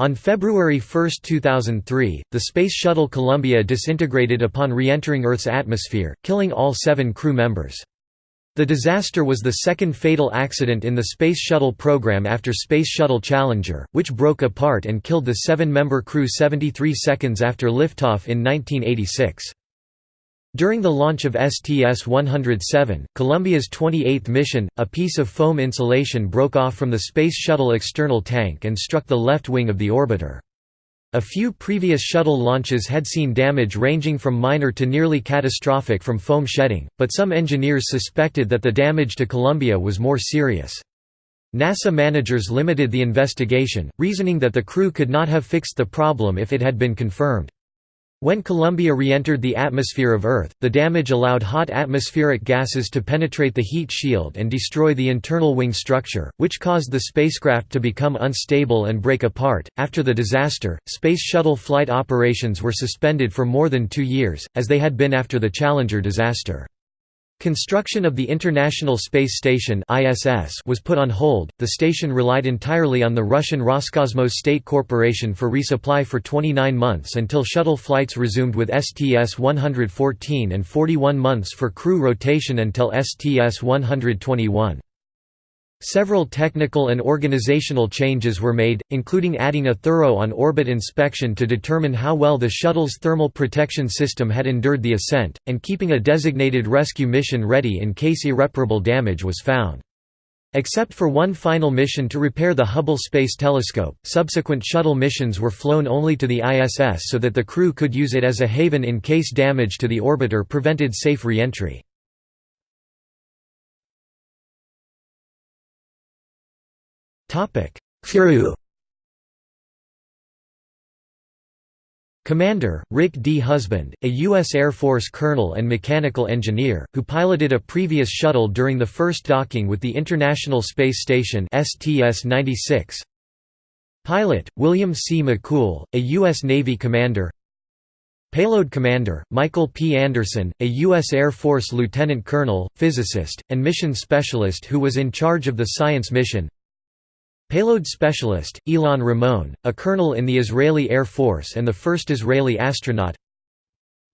On February 1, 2003, the Space Shuttle Columbia disintegrated upon re-entering Earth's atmosphere, killing all seven crew members. The disaster was the second fatal accident in the Space Shuttle program after Space Shuttle Challenger, which broke apart and killed the seven-member crew 73 seconds after liftoff in 1986. During the launch of STS-107, Columbia's 28th mission, a piece of foam insulation broke off from the Space Shuttle external tank and struck the left wing of the orbiter. A few previous shuttle launches had seen damage ranging from minor to nearly catastrophic from foam shedding, but some engineers suspected that the damage to Columbia was more serious. NASA managers limited the investigation, reasoning that the crew could not have fixed the problem if it had been confirmed. When Columbia re-entered the atmosphere of Earth, the damage allowed hot atmospheric gases to penetrate the heat shield and destroy the internal wing structure, which caused the spacecraft to become unstable and break apart. After the disaster, Space Shuttle flight operations were suspended for more than two years, as they had been after the Challenger disaster. Construction of the International Space Station (ISS) was put on hold. The station relied entirely on the Russian Roscosmos State Corporation for resupply for 29 months until shuttle flights resumed with STS-114 and 41 months for crew rotation until STS-121. Several technical and organizational changes were made, including adding a thorough on-orbit inspection to determine how well the shuttle's thermal protection system had endured the ascent, and keeping a designated rescue mission ready in case irreparable damage was found. Except for one final mission to repair the Hubble Space Telescope, subsequent shuttle missions were flown only to the ISS so that the crew could use it as a haven in case damage to the orbiter prevented safe re-entry. Crew Commander, Rick D. Husband, a U.S. Air Force colonel and mechanical engineer, who piloted a previous shuttle during the first docking with the International Space Station STS-96. Pilot, William C. McCool, a U.S. Navy commander Payload Commander, Michael P. Anderson, a U.S. Air Force lieutenant colonel, physicist, and mission specialist who was in charge of the science mission Payload specialist, Ilan Ramon, a colonel in the Israeli Air Force and the first Israeli astronaut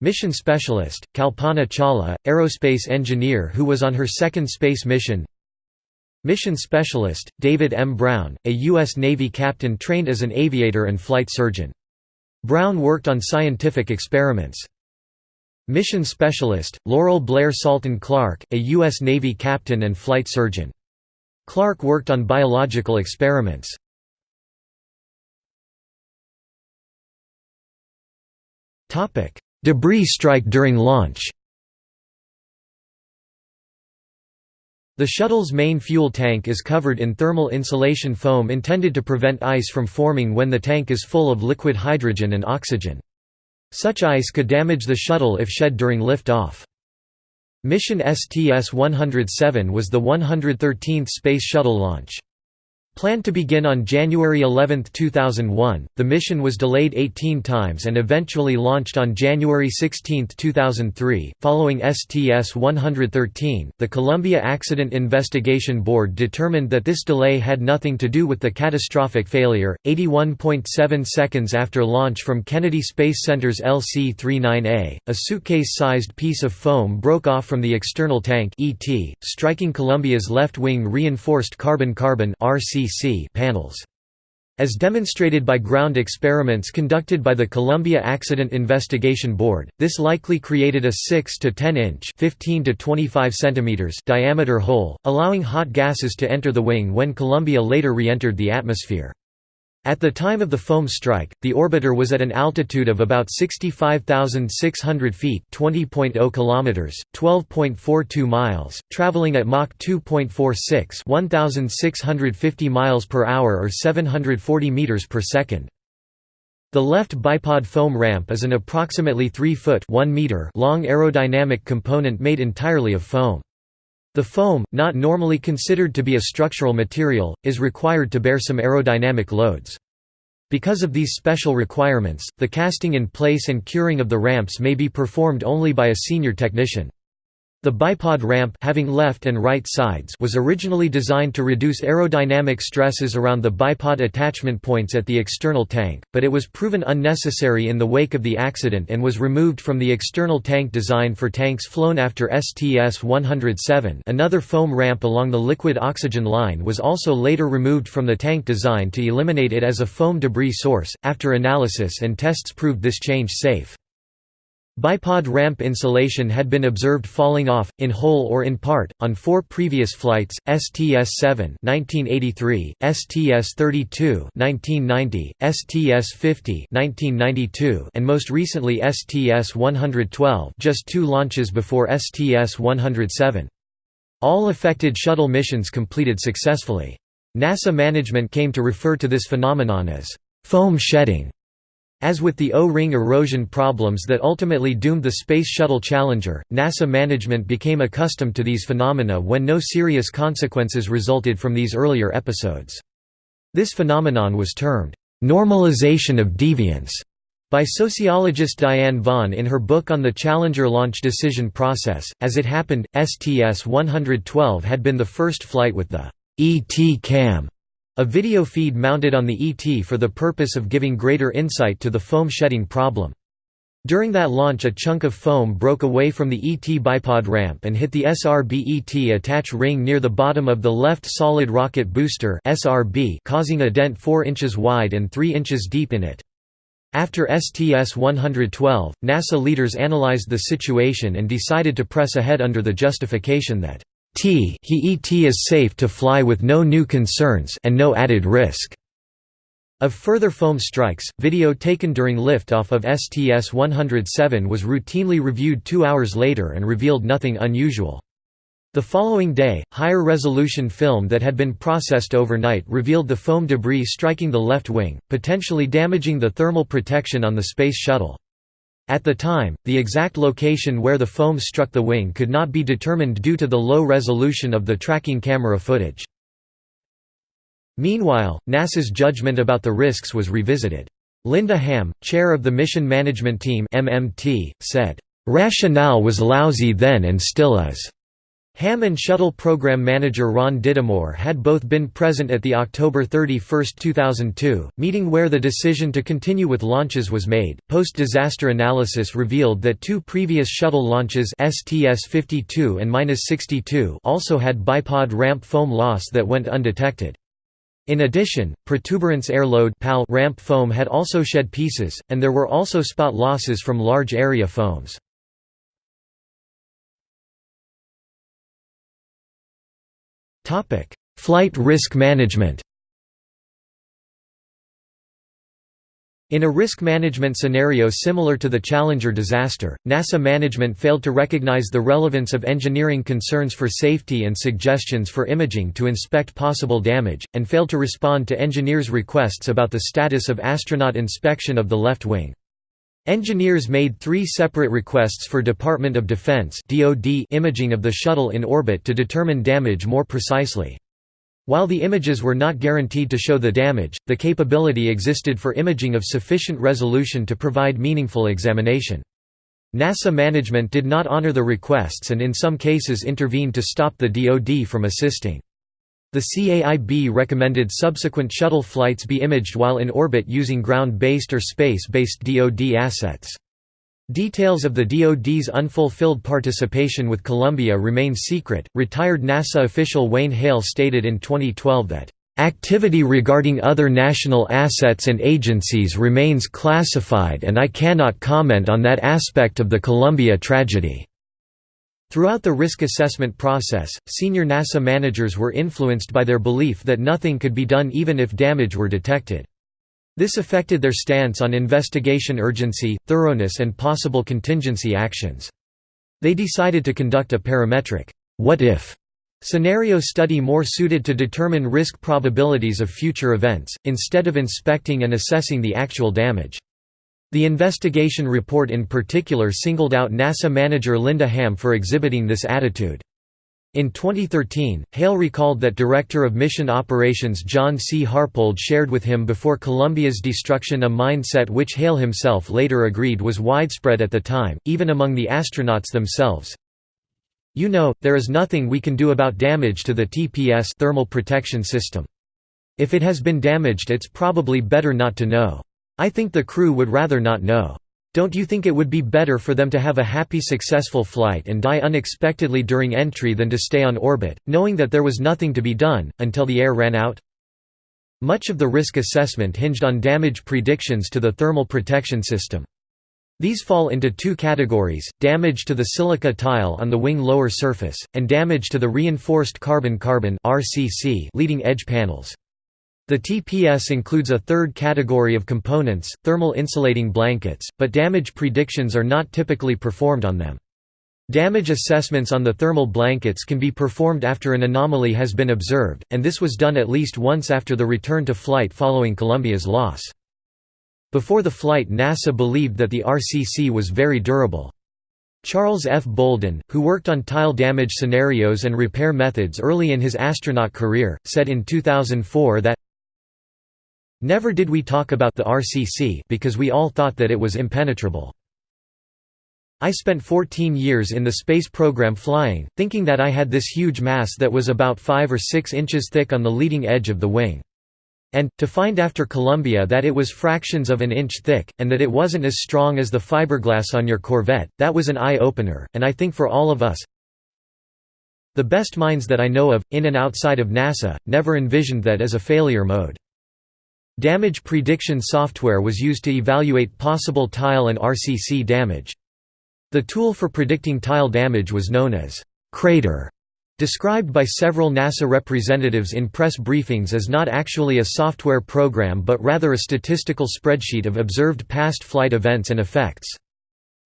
Mission specialist, Kalpana Chawla, aerospace engineer who was on her second space mission Mission specialist, David M. Brown, a U.S. Navy captain trained as an aviator and flight surgeon. Brown worked on scientific experiments. Mission specialist, Laurel Blair Salton Clark, a U.S. Navy captain and flight surgeon. Clark worked on biological experiments. Debris strike during launch The shuttle's main fuel tank is covered in thermal insulation foam intended to prevent ice from forming when the tank is full of liquid hydrogen and oxygen. Such ice could damage the shuttle if shed during lift-off. Mission STS-107 was the 113th Space Shuttle launch. Planned to begin on January 11, 2001, the mission was delayed 18 times and eventually launched on January 16, 2003. Following STS 113, the Columbia Accident Investigation Board determined that this delay had nothing to do with the catastrophic failure. 81.7 seconds after launch from Kennedy Space Center's LC 39A, a suitcase sized piece of foam broke off from the external tank, ET, striking Columbia's left wing reinforced carbon carbon RC panels. As demonstrated by ground experiments conducted by the Columbia Accident Investigation Board, this likely created a 6 to 10 inch 15 to 25 centimeters diameter hole, allowing hot gases to enter the wing when Columbia later re-entered the atmosphere. At the time of the foam strike, the orbiter was at an altitude of about 65,600 feet (20.0 kilometers, 12.42 miles), traveling at Mach 2.46, 1,650 miles per hour or 740 meters per second. The left bipod foam ramp is an approximately 3 foot (1 meter) long aerodynamic component made entirely of foam. The foam, not normally considered to be a structural material, is required to bear some aerodynamic loads. Because of these special requirements, the casting in place and curing of the ramps may be performed only by a senior technician. The bipod ramp having left and right sides was originally designed to reduce aerodynamic stresses around the bipod attachment points at the external tank, but it was proven unnecessary in the wake of the accident and was removed from the external tank design for tanks flown after STS-107 another foam ramp along the liquid oxygen line was also later removed from the tank design to eliminate it as a foam debris source, after analysis and tests proved this change safe. Bipod ramp insulation had been observed falling off, in whole or in part, on four previous flights, STS-7 1983, STS-32 1990, STS-50 1992, and most recently STS-112 just two launches before STS-107. All affected shuttle missions completed successfully. NASA management came to refer to this phenomenon as foam shedding. As with the O-ring erosion problems that ultimately doomed the Space Shuttle Challenger, NASA management became accustomed to these phenomena when no serious consequences resulted from these earlier episodes. This phenomenon was termed, "...normalization of deviance", by sociologist Diane Vaughan in her book on the Challenger launch decision process. As it happened, STS-112 had been the first flight with the ET cam a video feed mounted on the ET for the purpose of giving greater insight to the foam shedding problem. During that launch a chunk of foam broke away from the ET bipod ramp and hit the SRB-ET attach ring near the bottom of the left solid rocket booster causing a dent 4 inches wide and 3 inches deep in it. After STS-112, NASA leaders analyzed the situation and decided to press ahead under the justification that T he ET is safe to fly with no new concerns and no added risk. Of further foam strikes, video taken during liftoff of STS-107 was routinely reviewed two hours later and revealed nothing unusual. The following day, higher resolution film that had been processed overnight revealed the foam debris striking the left wing, potentially damaging the thermal protection on the Space Shuttle. At the time, the exact location where the foam struck the wing could not be determined due to the low resolution of the tracking camera footage. Meanwhile, NASA's judgment about the risks was revisited. Linda Ham, chair of the Mission Management Team MMT, said, "...rationale was lousy then and still is." Ham and Shuttle Program Manager Ron Dittemore had both been present at the October 31, 2002, meeting where the decision to continue with launches was made. Post disaster analysis revealed that two previous shuttle launches STS 52 and 62 also had bipod ramp foam loss that went undetected. In addition, protuberance airload ramp foam had also shed pieces, and there were also spot losses from large area foams. Flight risk management In a risk management scenario similar to the Challenger disaster, NASA management failed to recognize the relevance of engineering concerns for safety and suggestions for imaging to inspect possible damage, and failed to respond to engineers' requests about the status of astronaut inspection of the left wing. Engineers made three separate requests for Department of Defense imaging of the shuttle in orbit to determine damage more precisely. While the images were not guaranteed to show the damage, the capability existed for imaging of sufficient resolution to provide meaningful examination. NASA management did not honor the requests and in some cases intervened to stop the DoD from assisting. The CAIB recommended subsequent shuttle flights be imaged while in orbit using ground-based or space-based DoD assets. Details of the DoD's unfulfilled participation with Columbia remain secret. Retired NASA official Wayne Hale stated in 2012 that Activity regarding other national assets and agencies remains classified and I cannot comment on that aspect of the Columbia tragedy. Throughout the risk assessment process, senior NASA managers were influenced by their belief that nothing could be done even if damage were detected. This affected their stance on investigation urgency, thoroughness and possible contingency actions. They decided to conduct a parametric, what if scenario study more suited to determine risk probabilities of future events, instead of inspecting and assessing the actual damage. The investigation report in particular singled out NASA manager Linda Ham for exhibiting this attitude. In 2013, Hale recalled that Director of Mission Operations John C. Harpold shared with him before Columbia's destruction a mindset which Hale himself later agreed was widespread at the time, even among the astronauts themselves. You know, there is nothing we can do about damage to the TPS thermal protection system. If it has been damaged it's probably better not to know. I think the crew would rather not know. Don't you think it would be better for them to have a happy successful flight and die unexpectedly during entry than to stay on orbit, knowing that there was nothing to be done, until the air ran out? Much of the risk assessment hinged on damage predictions to the thermal protection system. These fall into two categories, damage to the silica tile on the wing lower surface, and damage to the reinforced carbon-carbon leading edge panels. The TPS includes a third category of components, thermal insulating blankets, but damage predictions are not typically performed on them. Damage assessments on the thermal blankets can be performed after an anomaly has been observed, and this was done at least once after the return to flight following Columbia's loss. Before the flight NASA believed that the RCC was very durable. Charles F. Bolden, who worked on tile damage scenarios and repair methods early in his astronaut career, said in 2004 that Never did we talk about the RCC because we all thought that it was impenetrable. I spent 14 years in the space program flying, thinking that I had this huge mass that was about 5 or 6 inches thick on the leading edge of the wing. And, to find after Columbia that it was fractions of an inch thick, and that it wasn't as strong as the fiberglass on your Corvette, that was an eye-opener, and I think for all of us, the best minds that I know of, in and outside of NASA, never envisioned that as a failure mode. Damage prediction software was used to evaluate possible tile and RCC damage. The tool for predicting tile damage was known as crater described by several NASA representatives in press briefings as not actually a software program but rather a statistical spreadsheet of observed past flight events and effects.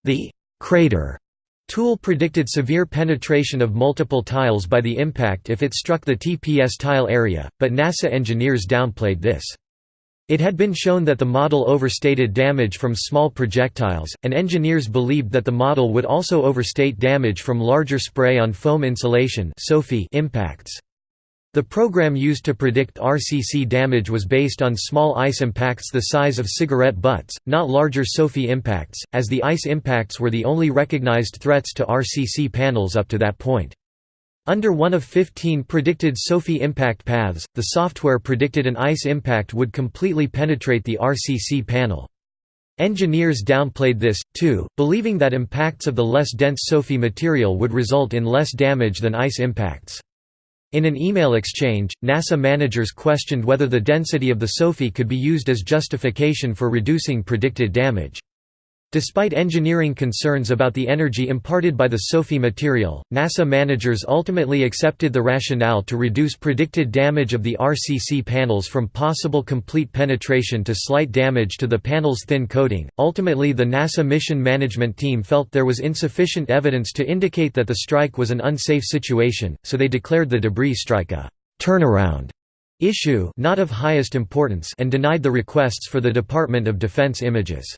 The «crater» tool predicted severe penetration of multiple tiles by the impact if it struck the TPS tile area, but NASA engineers downplayed this. It had been shown that the model overstated damage from small projectiles, and engineers believed that the model would also overstate damage from larger spray-on-foam insulation impacts. The program used to predict RCC damage was based on small ice impacts the size of cigarette butts, not larger SOFI impacts, as the ice impacts were the only recognized threats to RCC panels up to that point. Under one of 15 predicted SOFI impact paths, the software predicted an ice impact would completely penetrate the RCC panel. Engineers downplayed this, too, believing that impacts of the less dense SOFI material would result in less damage than ice impacts. In an email exchange, NASA managers questioned whether the density of the SOFI could be used as justification for reducing predicted damage. Despite engineering concerns about the energy imparted by the SOFI material, NASA managers ultimately accepted the rationale to reduce predicted damage of the RCC panels from possible complete penetration to slight damage to the panel's thin coating. Ultimately, the NASA mission management team felt there was insufficient evidence to indicate that the strike was an unsafe situation, so they declared the debris strike a turnaround issue not of highest importance and denied the requests for the Department of Defense images.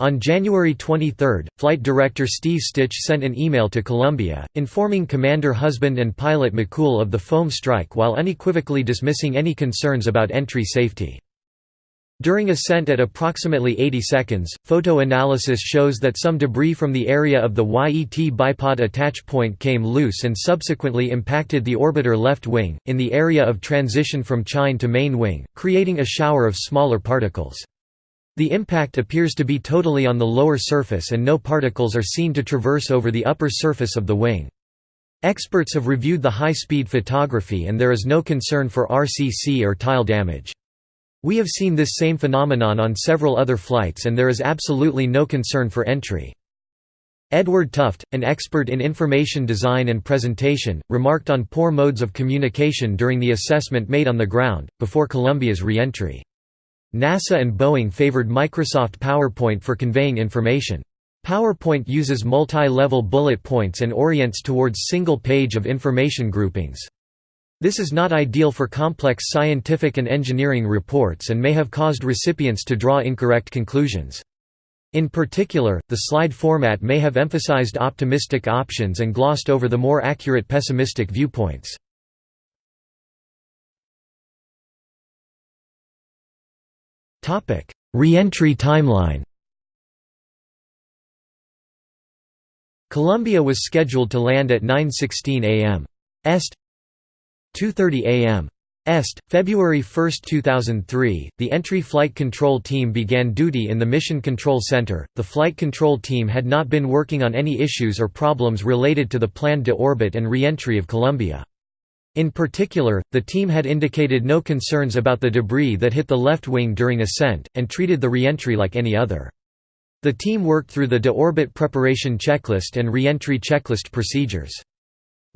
On January 23, Flight Director Steve Stich sent an email to Columbia, informing Commander Husband and pilot McCool of the foam strike while unequivocally dismissing any concerns about entry safety. During ascent at approximately 80 seconds, photo analysis shows that some debris from the area of the ET bipod attach point came loose and subsequently impacted the orbiter left wing, in the area of transition from chine to main wing, creating a shower of smaller particles. The impact appears to be totally on the lower surface and no particles are seen to traverse over the upper surface of the wing. Experts have reviewed the high-speed photography and there is no concern for RCC or tile damage. We have seen this same phenomenon on several other flights and there is absolutely no concern for entry. Edward Tufte, an expert in information design and presentation, remarked on poor modes of communication during the assessment made on the ground, before Columbia's re-entry. NASA and Boeing favored Microsoft PowerPoint for conveying information. PowerPoint uses multi-level bullet points and orients towards single page of information groupings. This is not ideal for complex scientific and engineering reports and may have caused recipients to draw incorrect conclusions. In particular, the slide format may have emphasized optimistic options and glossed over the more accurate pessimistic viewpoints. Re-entry timeline Columbia was scheduled to land at 9:16 a.m. Est 2:30 a.m. Est, February 1, 2003, the entry flight control team began duty in the Mission Control Center. The flight control team had not been working on any issues or problems related to the planned deorbit and reentry of Columbia. In particular, the team had indicated no concerns about the debris that hit the left wing during ascent, and treated the reentry like any other. The team worked through the deorbit preparation checklist and reentry checklist procedures.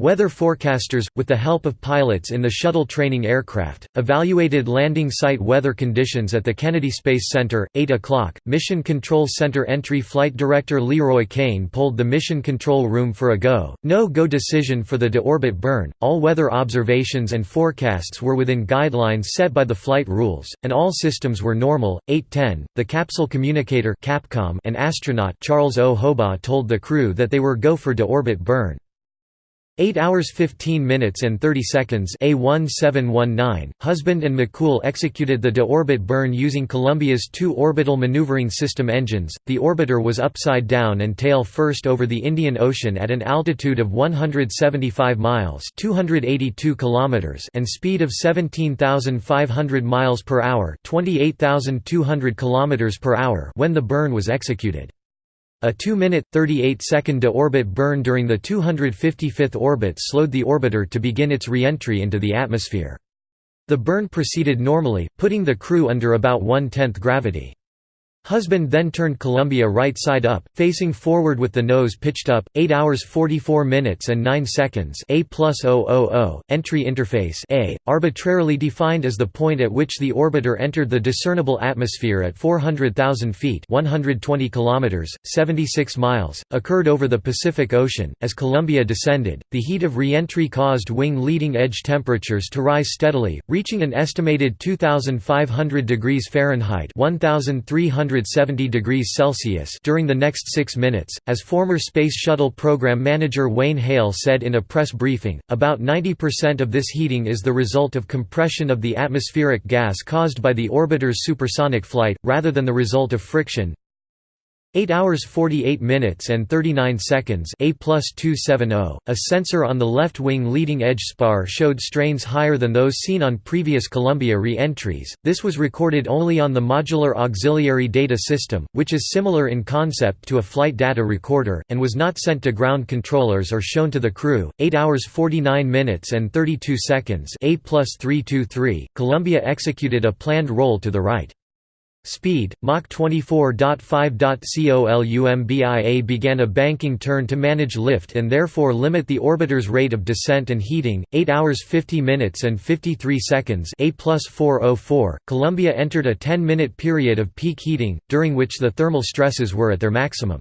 Weather forecasters, with the help of pilots in the shuttle training aircraft, evaluated landing site weather conditions at the Kennedy Space Center. 8 o'clock, Mission Control Center entry flight director LeRoy Cain pulled the Mission Control Room for a go, no-go decision for the deorbit burn. All weather observations and forecasts were within guidelines set by the flight rules, and all systems were normal. 8:10, the capsule communicator Capcom and astronaut Charles O. Hobaugh told the crew that they were go for deorbit burn. 8 hours 15 minutes and 30 seconds A1719, Husband and McCool executed the deorbit burn using Columbia's two orbital maneuvering system engines. The orbiter was upside down and tail first over the Indian Ocean at an altitude of 175 miles (282 kilometers) and speed of 17,500 miles per hour (28,200 kilometers per hour) when the burn was executed. A 2-minute, 38-second de-orbit burn during the 255th orbit slowed the orbiter to begin its re-entry into the atmosphere. The burn proceeded normally, putting the crew under about one-tenth gravity. Husband then turned Columbia right side up, facing forward with the nose pitched up, 8 hours 44 minutes and 9 seconds A plus 000, entry interface A, arbitrarily defined as the point at which the orbiter entered the discernible atmosphere at 400,000 feet 120 kilometers, 76 miles, occurred over the Pacific Ocean. As Columbia descended, the heat of re-entry caused wing leading edge temperatures to rise steadily, reaching an estimated 2,500 degrees Fahrenheit 1,300 170 degrees Celsius during the next six minutes, as former Space Shuttle program manager Wayne Hale said in a press briefing, about 90% of this heating is the result of compression of the atmospheric gas caused by the orbiter's supersonic flight, rather than the result of friction. 8 hours 48 minutes and 39 seconds A plus 270, a sensor on the left wing leading edge spar showed strains higher than those seen on previous Columbia re-entries. This was recorded only on the Modular Auxiliary Data System, which is similar in concept to a flight data recorder, and was not sent to ground controllers or shown to the crew. 8 hours 49 minutes and 32 seconds A plus 323, Columbia executed a planned roll to the right. Speed, Mach 24.5. Columbia began a banking turn to manage lift and therefore limit the orbiter's rate of descent and heating, 8 hours 50 minutes and 53 seconds A plus 404. Columbia entered a 10-minute period of peak heating, during which the thermal stresses were at their maximum.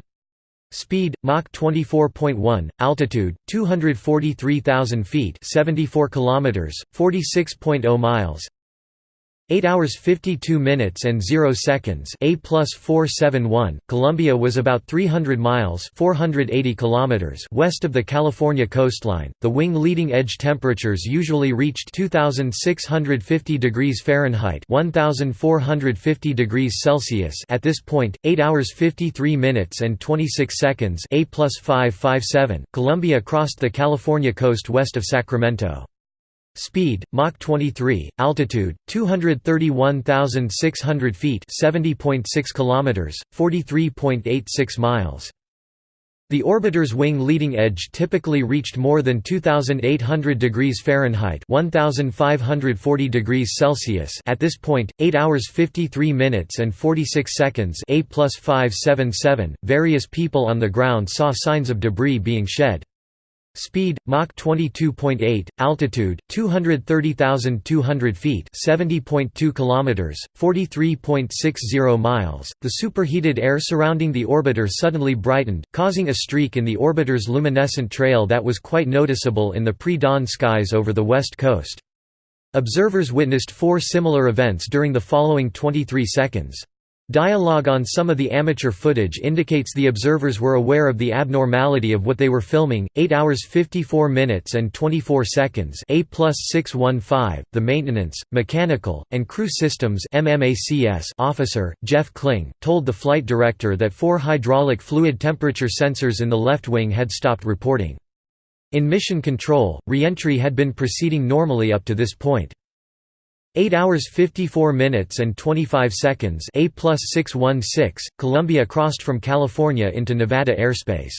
Speed, Mach 24.1, altitude, 243,000 feet 74 kilometers, 46.0 miles 8 hours 52 minutes and 0 seconds A plus 471, Columbia was about 300 miles 480 kilometers west of the California coastline. The wing leading edge temperatures usually reached 2650 degrees Fahrenheit 1450 degrees Celsius at this point, 8 hours 53 minutes and 26 seconds A plus 557, Columbia crossed the California coast west of Sacramento. Speed, Mach 23, altitude, 231,600 feet 70.6 kilometers, 43.86 miles. The orbiter's wing leading edge typically reached more than 2,800 degrees Fahrenheit 1,540 degrees Celsius at this point, 8 hours 53 minutes and 46 seconds A plus 577, various people on the ground saw signs of debris being shed. Speed, Mach 22.8, altitude, 230,200 feet 70.2 kilometers, 43.60 miles. The superheated air surrounding the orbiter suddenly brightened, causing a streak in the orbiter's luminescent trail that was quite noticeable in the pre-dawn skies over the west coast. Observers witnessed four similar events during the following 23 seconds. Dialogue on some of the amateur footage indicates the observers were aware of the abnormality of what they were filming. 8 hours 54 minutes and 24 seconds A plus 615, the maintenance, mechanical, and crew systems MMACS officer, Jeff Kling, told the flight director that four hydraulic fluid temperature sensors in the left wing had stopped reporting. In mission control, reentry had been proceeding normally up to this point. 8 hours 54 minutes and 25 seconds A plus 616, Columbia crossed from California into Nevada airspace.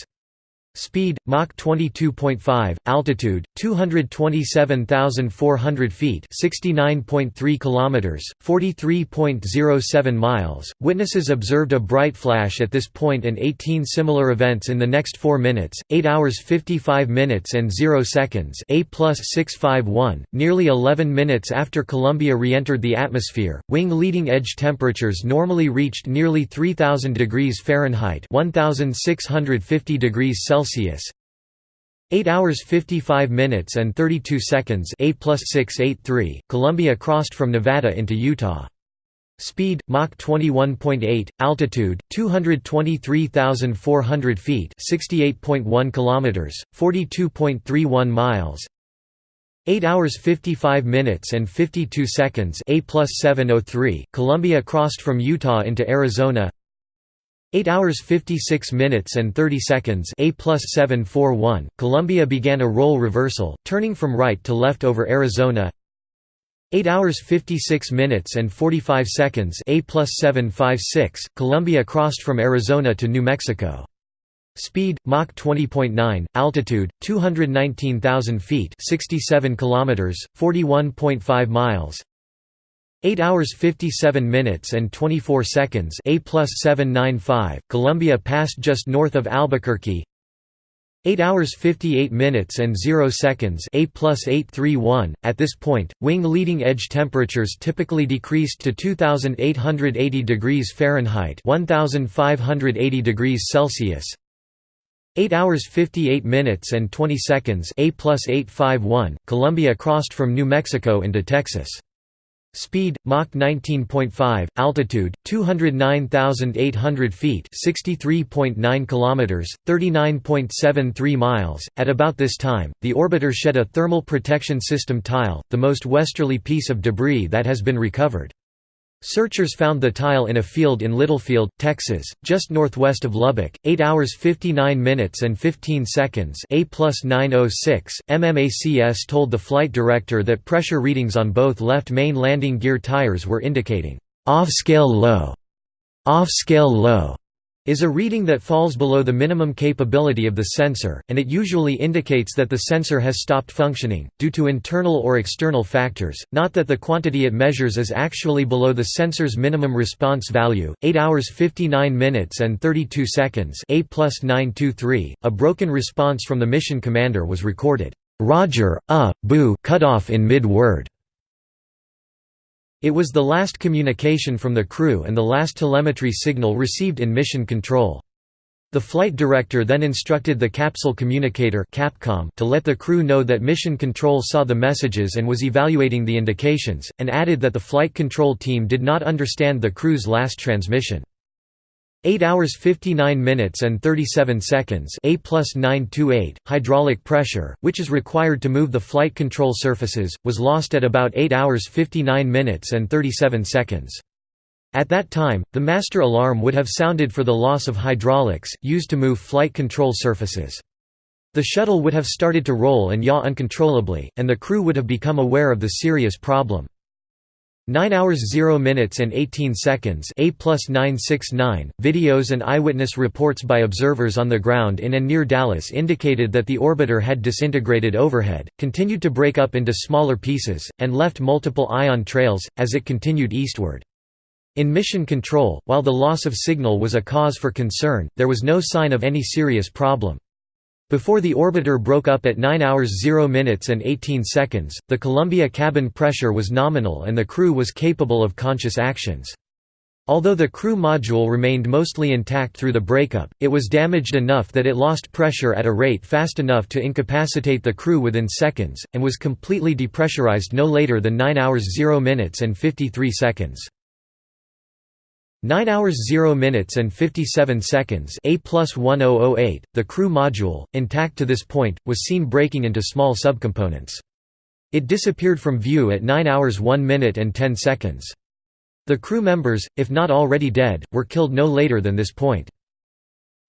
Speed Mach 22.5, altitude 227,400 feet, 69.3 kilometers, 43.07 miles. Witnesses observed a bright flash at this point and 18 similar events in the next 4 minutes, 8 hours 55 minutes and 0 seconds. A plus 651, nearly 11 minutes after Columbia re-entered the atmosphere. Wing leading edge temperatures normally reached nearly 3000 degrees Fahrenheit, 1650 degrees Celsius Celsius. 8 hours 55 minutes and 32 seconds A plus 683, Columbia crossed from Nevada into Utah. Speed, Mach 21.8, altitude, 223,400 feet 68.1 kilometers, 42.31 miles. 8 hours 55 minutes and 52 seconds A plus 703, Columbia crossed from Utah into Arizona 8 hours 56 minutes and 30 seconds A plus 741, Columbia began a roll reversal, turning from right to left over Arizona 8 hours 56 minutes and 45 seconds A plus 756, Columbia crossed from Arizona to New Mexico. Speed, Mach 20.9, altitude, 219,000 feet 67 kilometers, 41.5 miles 8 hours 57 minutes and 24 seconds A plus 795, Columbia passed just north of Albuquerque. 8 hours 58 minutes and 0 seconds A plus 831, at this point, wing leading edge temperatures typically decreased to 2880 degrees Fahrenheit 1580 degrees Celsius. 8 hours 58 minutes and 20 seconds A plus 851, Columbia crossed from New Mexico into Texas. Speed, Mach 19.5, altitude, 209,800 feet 63.9 kilometers, 39.73 miles. At about this time, the orbiter shed a thermal protection system tile, the most westerly piece of debris that has been recovered. Searchers found the tile in a field in Littlefield, Texas, just northwest of Lubbock, 8 hours 59 minutes and 15 seconds A plus 906. MMACS told the flight director that pressure readings on both left main landing gear tires were indicating, "...off-scale low", "...off-scale low", is a reading that falls below the minimum capability of the sensor, and it usually indicates that the sensor has stopped functioning, due to internal or external factors, not that the quantity it measures is actually below the sensor's minimum response value. 8 hours 59 minutes and 32 seconds A plus 923, a broken response from the mission commander was recorded. Roger, uh, boo cut off in mid-word. It was the last communication from the crew and the last telemetry signal received in mission control. The flight director then instructed the capsule communicator Capcom to let the crew know that mission control saw the messages and was evaluating the indications, and added that the flight control team did not understand the crew's last transmission. 8 hours 59 minutes and 37 seconds A plus 928, hydraulic pressure, which is required to move the flight control surfaces, was lost at about 8 hours 59 minutes and 37 seconds. At that time, the master alarm would have sounded for the loss of hydraulics, used to move flight control surfaces. The shuttle would have started to roll and yaw uncontrollably, and the crew would have become aware of the serious problem. 9 hours 0 minutes and 18 seconds A plus 969, videos and eyewitness reports by observers on the ground in and near Dallas indicated that the orbiter had disintegrated overhead, continued to break up into smaller pieces, and left multiple ion trails, as it continued eastward. In mission control, while the loss of signal was a cause for concern, there was no sign of any serious problem. Before the orbiter broke up at 9 hours 0 minutes and 18 seconds, the Columbia cabin pressure was nominal and the crew was capable of conscious actions. Although the crew module remained mostly intact through the breakup, it was damaged enough that it lost pressure at a rate fast enough to incapacitate the crew within seconds, and was completely depressurized no later than 9 hours 0 minutes and 53 seconds. 9 hours 0 minutes and 57 seconds A plus 1008, the crew module, intact to this point, was seen breaking into small subcomponents. It disappeared from view at 9 hours 1 minute and 10 seconds. The crew members, if not already dead, were killed no later than this point.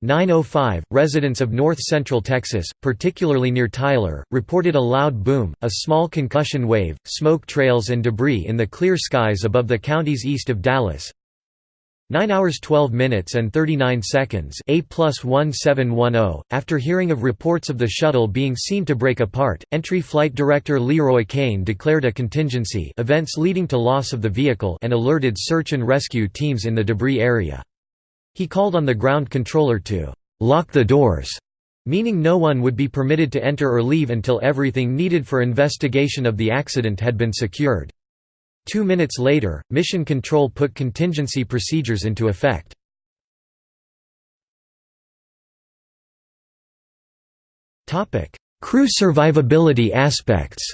905, residents of north-central Texas, particularly near Tyler, reported a loud boom, a small concussion wave, smoke trails and debris in the clear skies above the counties east of Dallas. 9 hours 12 minutes and 39 seconds A plus 1710. After hearing of reports of the shuttle being seen to break apart, entry flight director LeRoy Cain declared a contingency events leading to loss of the vehicle and alerted search and rescue teams in the debris area. He called on the ground controller to «lock the doors», meaning no one would be permitted to enter or leave until everything needed for investigation of the accident had been secured. Two minutes later, Mission Control put contingency procedures into effect. Crew survivability aspects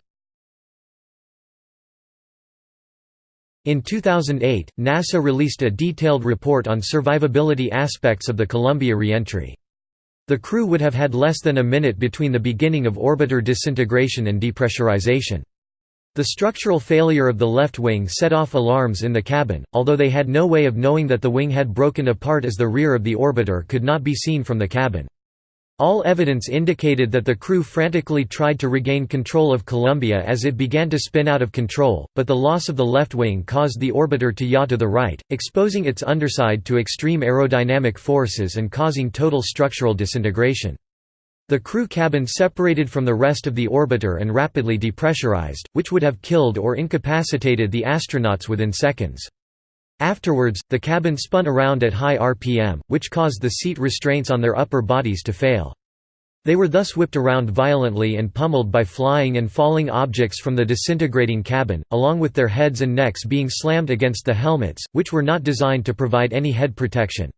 In 2008, NASA released a detailed report on survivability aspects of the Columbia reentry. The crew would have had less than a minute between the beginning of orbiter disintegration and depressurization. The structural failure of the left wing set off alarms in the cabin, although they had no way of knowing that the wing had broken apart as the rear of the orbiter could not be seen from the cabin. All evidence indicated that the crew frantically tried to regain control of Columbia as it began to spin out of control, but the loss of the left wing caused the orbiter to yaw to the right, exposing its underside to extreme aerodynamic forces and causing total structural disintegration. The crew cabin separated from the rest of the orbiter and rapidly depressurized, which would have killed or incapacitated the astronauts within seconds. Afterwards, the cabin spun around at high RPM, which caused the seat restraints on their upper bodies to fail. They were thus whipped around violently and pummeled by flying and falling objects from the disintegrating cabin, along with their heads and necks being slammed against the helmets, which were not designed to provide any head protection.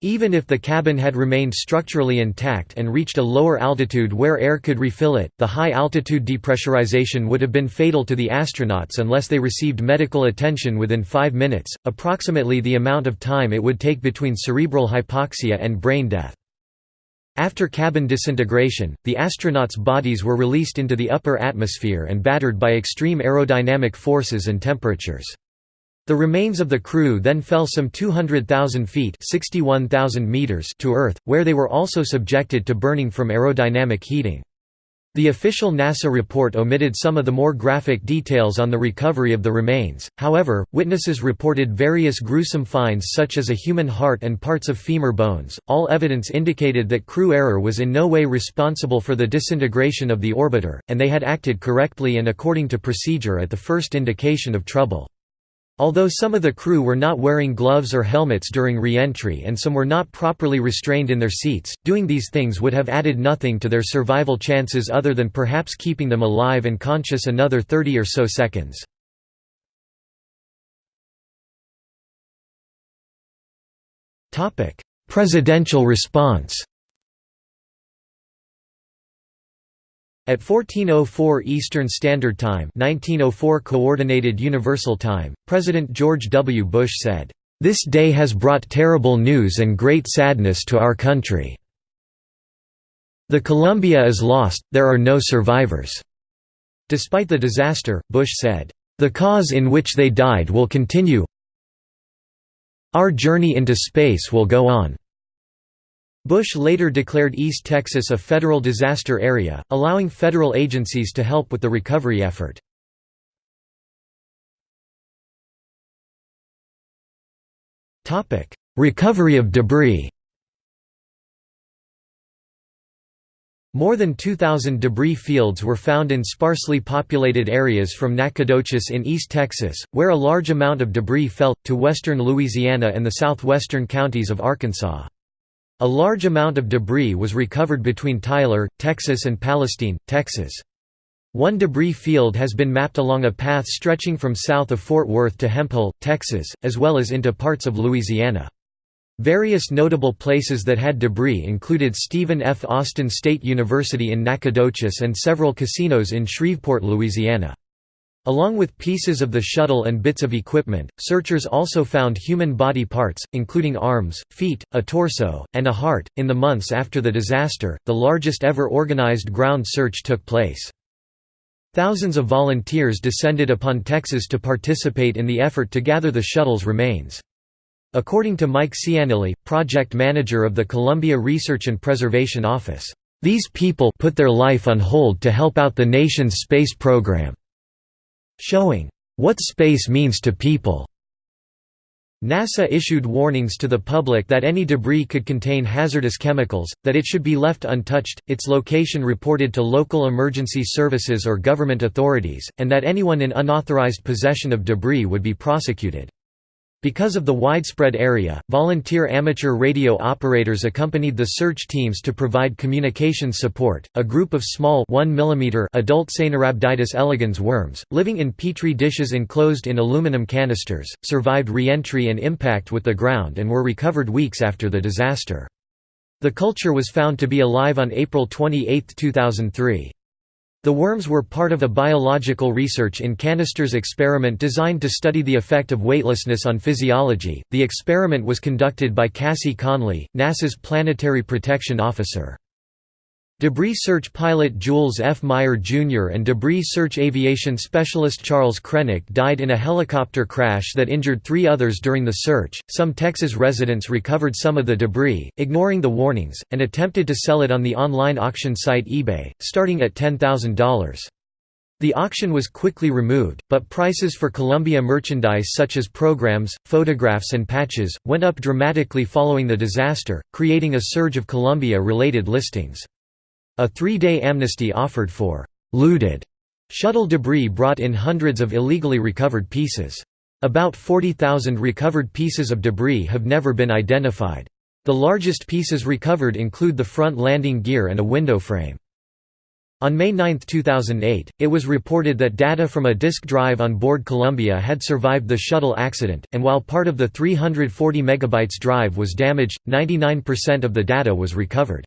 Even if the cabin had remained structurally intact and reached a lower altitude where air could refill it, the high-altitude depressurization would have been fatal to the astronauts unless they received medical attention within five minutes, approximately the amount of time it would take between cerebral hypoxia and brain death. After cabin disintegration, the astronauts' bodies were released into the upper atmosphere and battered by extreme aerodynamic forces and temperatures. The remains of the crew then fell some 200,000 feet meters to Earth, where they were also subjected to burning from aerodynamic heating. The official NASA report omitted some of the more graphic details on the recovery of the remains, however, witnesses reported various gruesome finds such as a human heart and parts of femur bones. All evidence indicated that crew error was in no way responsible for the disintegration of the orbiter, and they had acted correctly and according to procedure at the first indication of trouble. Although some of the crew were not wearing gloves or helmets during re-entry and some were not properly restrained in their seats, doing these things would have added nothing to their survival chances other than perhaps keeping them alive and conscious another 30 or so seconds. Presidential response At 1404 Eastern Standard Time 1904 Coordinated Universal Time, President George W. Bush said, "...this day has brought terrible news and great sadness to our country. The Columbia is lost, there are no survivors." Despite the disaster, Bush said, "...the cause in which they died will continue our journey into space will go on." Bush later declared East Texas a federal disaster area, allowing federal agencies to help with the recovery effort. recovery of debris More than 2,000 debris fields were found in sparsely populated areas from Nacogdoches in East Texas, where a large amount of debris fell, to western Louisiana and the southwestern counties of Arkansas. A large amount of debris was recovered between Tyler, Texas and Palestine, Texas. One debris field has been mapped along a path stretching from south of Fort Worth to Hemphill, Texas, as well as into parts of Louisiana. Various notable places that had debris included Stephen F. Austin State University in Nacogdoches and several casinos in Shreveport, Louisiana. Along with pieces of the shuttle and bits of equipment, searchers also found human body parts, including arms, feet, a torso, and a heart. In the months after the disaster, the largest ever organized ground search took place. Thousands of volunteers descended upon Texas to participate in the effort to gather the shuttle's remains. According to Mike Ciannilli, project manager of the Columbia Research and Preservation Office, "...these people put their life on hold to help out the nation's space program." Showing what space means to people. NASA issued warnings to the public that any debris could contain hazardous chemicals, that it should be left untouched, its location reported to local emergency services or government authorities, and that anyone in unauthorized possession of debris would be prosecuted. Because of the widespread area, volunteer amateur radio operators accompanied the search teams to provide communications support. A group of small 1 mm adult Caenorhabditis elegans worms, living in petri dishes enclosed in aluminum canisters, survived re-entry and impact with the ground and were recovered weeks after the disaster. The culture was found to be alive on April 28, 2003. The worms were part of a biological research in canisters experiment designed to study the effect of weightlessness on physiology. The experiment was conducted by Cassie Conley, NASA's planetary protection officer. Debris search pilot Jules F. Mier Jr. and debris search aviation specialist Charles Krenek died in a helicopter crash that injured three others during the search. Some Texas residents recovered some of the debris, ignoring the warnings, and attempted to sell it on the online auction site eBay, starting at $10,000. The auction was quickly removed, but prices for Columbia merchandise such as programs, photographs and patches, went up dramatically following the disaster, creating a surge of Columbia-related listings. A three-day amnesty offered for «looted» shuttle debris brought in hundreds of illegally recovered pieces. About 40,000 recovered pieces of debris have never been identified. The largest pieces recovered include the front landing gear and a window frame. On May 9, 2008, it was reported that data from a disk drive on board Columbia had survived the shuttle accident, and while part of the 340 MB drive was damaged, 99% of the data was recovered.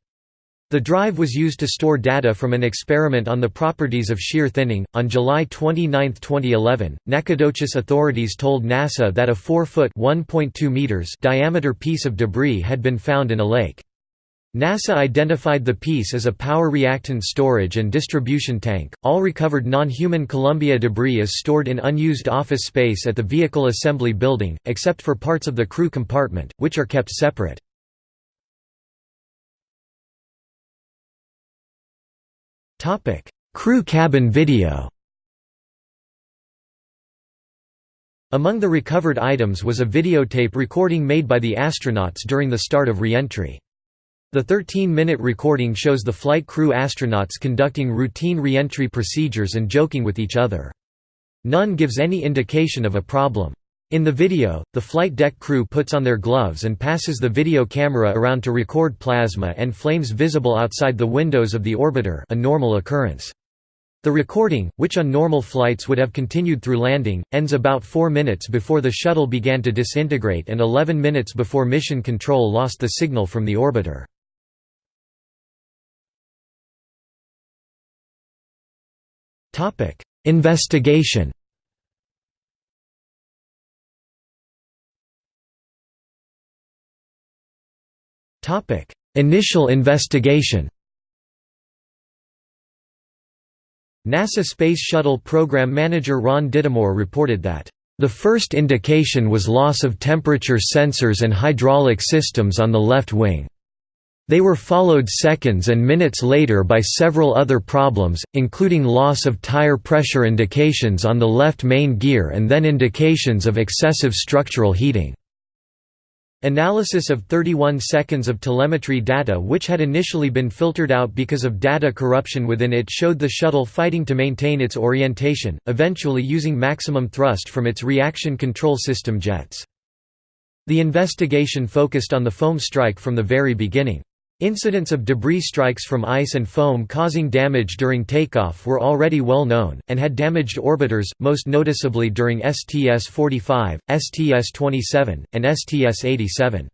The drive was used to store data from an experiment on the properties of shear thinning. On July 29, 2011, Nacogdoches authorities told NASA that a 4-foot (1.2 meters) diameter piece of debris had been found in a lake. NASA identified the piece as a power reactant storage and distribution tank. All recovered non-human Columbia debris is stored in unused office space at the Vehicle Assembly Building, except for parts of the crew compartment, which are kept separate. Topic: Crew cabin video. Among the recovered items was a videotape recording made by the astronauts during the start of re-entry. The 13-minute recording shows the flight crew astronauts conducting routine re-entry procedures and joking with each other. None gives any indication of a problem. In the video, the flight deck crew puts on their gloves and passes the video camera around to record plasma and flames visible outside the windows of the orbiter a normal occurrence. The recording, which on normal flights would have continued through landing, ends about 4 minutes before the shuttle began to disintegrate and 11 minutes before mission control lost the signal from the orbiter. Investigation Topic: Initial investigation. NASA Space Shuttle Program Manager Ron Dittemore reported that the first indication was loss of temperature sensors and hydraulic systems on the left wing. They were followed seconds and minutes later by several other problems, including loss of tire pressure indications on the left main gear and then indications of excessive structural heating. Analysis of 31 seconds of telemetry data which had initially been filtered out because of data corruption within it showed the shuttle fighting to maintain its orientation, eventually using maximum thrust from its reaction control system jets. The investigation focused on the foam strike from the very beginning. Incidents of debris strikes from ice and foam causing damage during takeoff were already well known, and had damaged orbiters, most noticeably during STS-45, STS-27, and STS-87.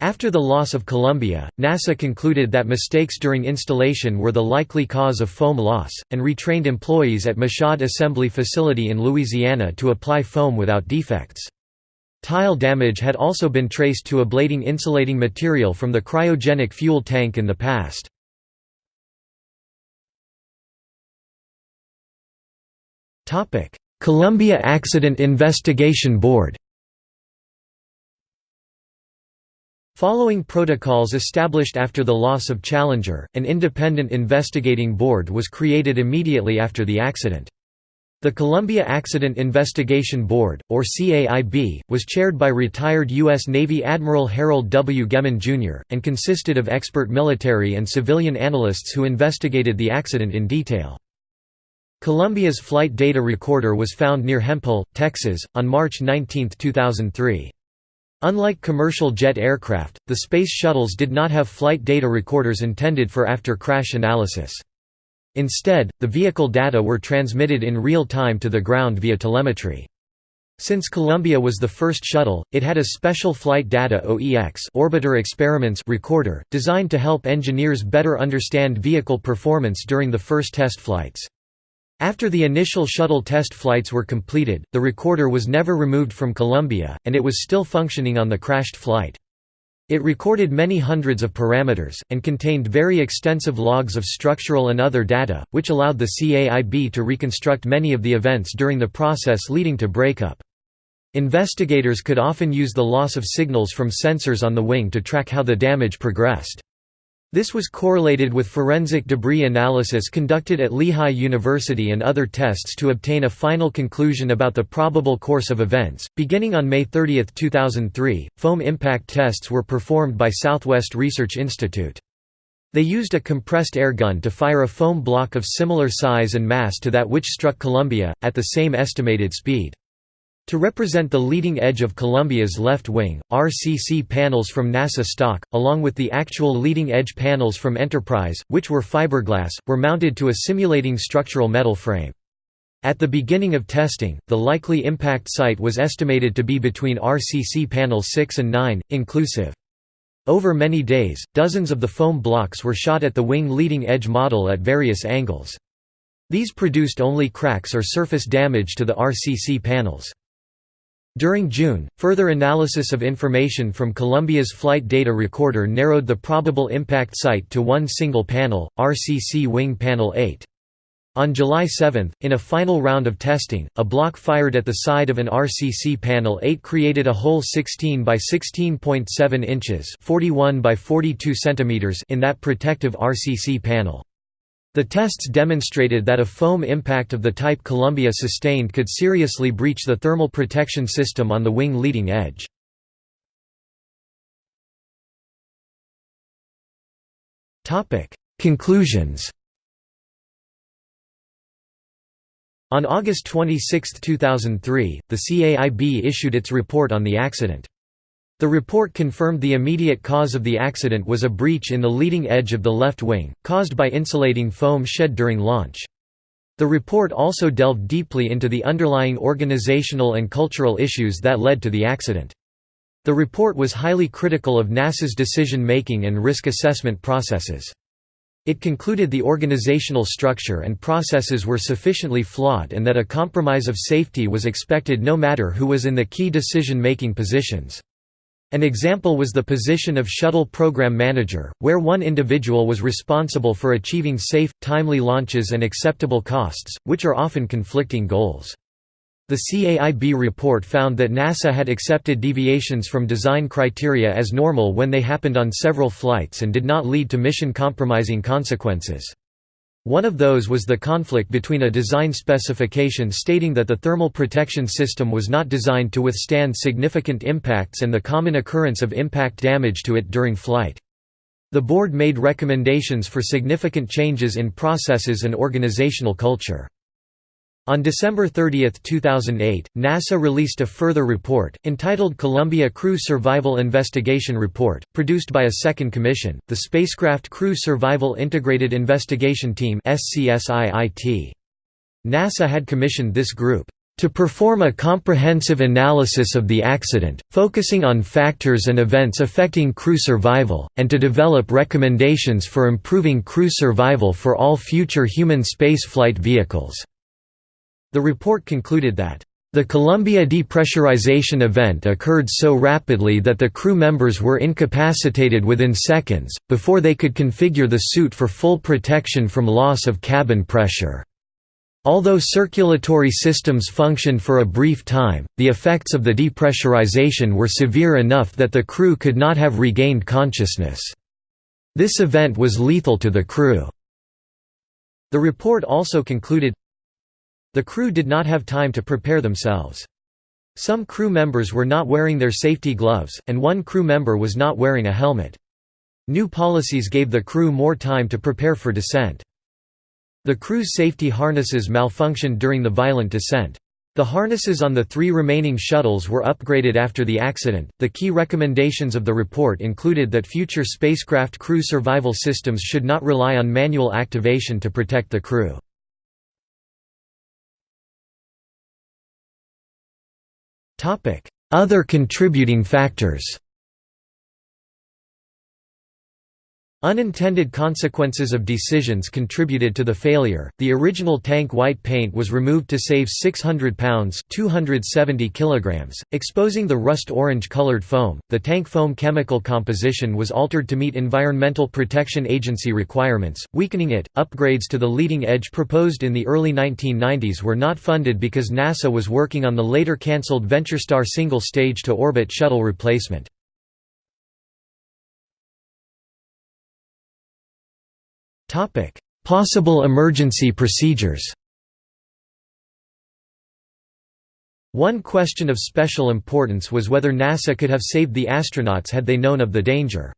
After the loss of Columbia, NASA concluded that mistakes during installation were the likely cause of foam loss, and retrained employees at Michoud Assembly Facility in Louisiana to apply foam without defects. Tile damage had also been traced to ablating insulating material from the cryogenic fuel tank in the past. Columbia Accident Investigation Board Following protocols established after the loss of Challenger, an independent investigating board was created immediately after the accident. The Columbia Accident Investigation Board, or CAIB, was chaired by retired U.S. Navy Admiral Harold W. Gehman, Jr., and consisted of expert military and civilian analysts who investigated the accident in detail. Columbia's flight data recorder was found near Hemphill, Texas, on March 19, 2003. Unlike commercial jet aircraft, the Space Shuttles did not have flight data recorders intended for after-crash analysis. Instead, the vehicle data were transmitted in real time to the ground via telemetry. Since Columbia was the first shuttle, it had a special Flight Data OEX Orbiter Experiments recorder, designed to help engineers better understand vehicle performance during the first test flights. After the initial shuttle test flights were completed, the recorder was never removed from Columbia, and it was still functioning on the crashed flight. It recorded many hundreds of parameters, and contained very extensive logs of structural and other data, which allowed the CAIB to reconstruct many of the events during the process leading to breakup. Investigators could often use the loss of signals from sensors on the wing to track how the damage progressed. This was correlated with forensic debris analysis conducted at Lehigh University and other tests to obtain a final conclusion about the probable course of events. Beginning on May 30, 2003, foam impact tests were performed by Southwest Research Institute. They used a compressed air gun to fire a foam block of similar size and mass to that which struck Columbia, at the same estimated speed. To represent the leading edge of Columbia's left wing, RCC panels from NASA stock, along with the actual leading edge panels from Enterprise, which were fiberglass, were mounted to a simulating structural metal frame. At the beginning of testing, the likely impact site was estimated to be between RCC panels 6 and 9, inclusive. Over many days, dozens of the foam blocks were shot at the wing leading edge model at various angles. These produced only cracks or surface damage to the RCC panels. During June, further analysis of information from Columbia's flight data recorder narrowed the probable impact site to one single panel, RCC Wing Panel 8. On July 7, in a final round of testing, a block fired at the side of an RCC panel 8 created a hole 16 by 16.7 inches 41 by 42 centimeters in that protective RCC panel. The tests demonstrated that a foam impact of the type Columbia sustained could seriously breach the thermal protection system on the wing leading edge. Conclusions On August 26, 2003, the CAIB issued its report on the accident. The report confirmed the immediate cause of the accident was a breach in the leading edge of the left wing, caused by insulating foam shed during launch. The report also delved deeply into the underlying organizational and cultural issues that led to the accident. The report was highly critical of NASA's decision-making and risk assessment processes. It concluded the organizational structure and processes were sufficiently flawed and that a compromise of safety was expected no matter who was in the key decision-making positions. An example was the position of Shuttle Program Manager, where one individual was responsible for achieving safe, timely launches and acceptable costs, which are often conflicting goals. The CAIB report found that NASA had accepted deviations from design criteria as normal when they happened on several flights and did not lead to mission-compromising consequences. One of those was the conflict between a design specification stating that the thermal protection system was not designed to withstand significant impacts and the common occurrence of impact damage to it during flight. The board made recommendations for significant changes in processes and organizational culture. On December 30, 2008, NASA released a further report, entitled Columbia Crew Survival Investigation Report, produced by a second commission, the Spacecraft Crew Survival Integrated Investigation Team NASA had commissioned this group To perform a comprehensive analysis of the accident, focusing on factors and events affecting crew survival, and to develop recommendations for improving crew survival for all future human spaceflight vehicles." The report concluded that, "...the Columbia depressurization event occurred so rapidly that the crew members were incapacitated within seconds, before they could configure the suit for full protection from loss of cabin pressure." Although circulatory systems functioned for a brief time, the effects of the depressurization were severe enough that the crew could not have regained consciousness. This event was lethal to the crew. The report also concluded, The crew did not have time to prepare themselves. Some crew members were not wearing their safety gloves, and one crew member was not wearing a helmet. New policies gave the crew more time to prepare for descent. The crew's safety harnesses malfunctioned during the violent descent. The harnesses on the three remaining shuttles were upgraded after the accident. The key recommendations of the report included that future spacecraft crew survival systems should not rely on manual activation to protect the crew. Other contributing factors Unintended consequences of decisions contributed to the failure. The original tank white paint was removed to save 600 pounds (270 kilograms), exposing the rust-orange colored foam. The tank foam chemical composition was altered to meet Environmental Protection Agency requirements, weakening it. Upgrades to the leading edge proposed in the early 1990s were not funded because NASA was working on the later cancelled VentureStar single stage to orbit shuttle replacement. Topic: Possible emergency procedures. One question of special importance was whether NASA could have saved the astronauts had they known of the danger.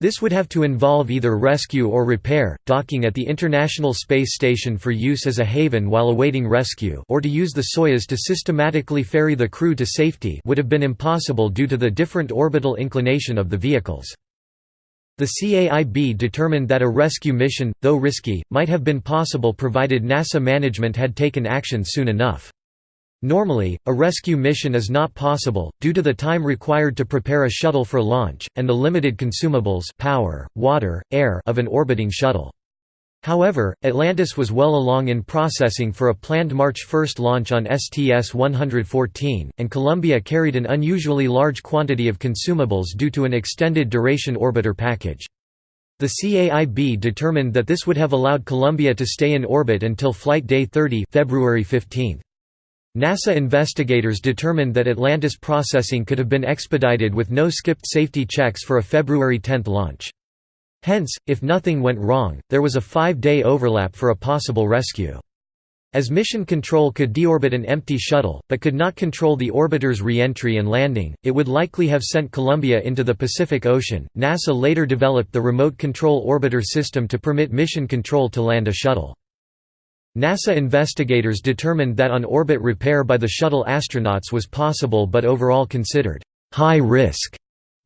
This would have to involve either rescue or repair, docking at the International Space Station for use as a haven while awaiting rescue or to use the Soyuz to systematically ferry the crew to safety would have been impossible due to the different orbital inclination of the vehicles. The CAIB determined that a rescue mission, though risky, might have been possible provided NASA management had taken action soon enough. Normally, a rescue mission is not possible, due to the time required to prepare a shuttle for launch, and the limited consumables power, water, air of an orbiting shuttle. However, Atlantis was well along in processing for a planned March 1 launch on STS-114, and Columbia carried an unusually large quantity of consumables due to an extended duration orbiter package. The CAIB determined that this would have allowed Columbia to stay in orbit until Flight Day 30 February 15. NASA investigators determined that Atlantis processing could have been expedited with no skipped safety checks for a February 10 launch. Hence, if nothing went wrong, there was a five-day overlap for a possible rescue. As Mission Control could deorbit an empty shuttle, but could not control the orbiter's re-entry and landing, it would likely have sent Columbia into the Pacific Ocean. NASA later developed the Remote Control Orbiter system to permit Mission Control to land a shuttle. NASA investigators determined that on-orbit repair by the shuttle astronauts was possible but overall considered high risk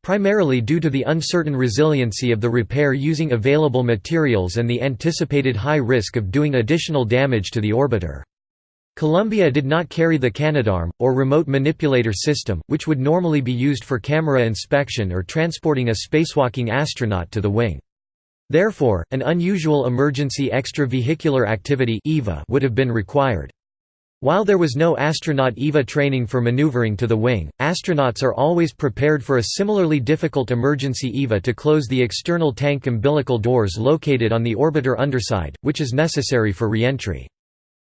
primarily due to the uncertain resiliency of the repair using available materials and the anticipated high risk of doing additional damage to the orbiter. Columbia did not carry the Canadarm, or remote manipulator system, which would normally be used for camera inspection or transporting a spacewalking astronaut to the wing. Therefore, an unusual emergency extravehicular activity would have been required. While there was no astronaut EVA training for maneuvering to the wing, astronauts are always prepared for a similarly difficult emergency EVA to close the external tank umbilical doors located on the orbiter underside, which is necessary for reentry.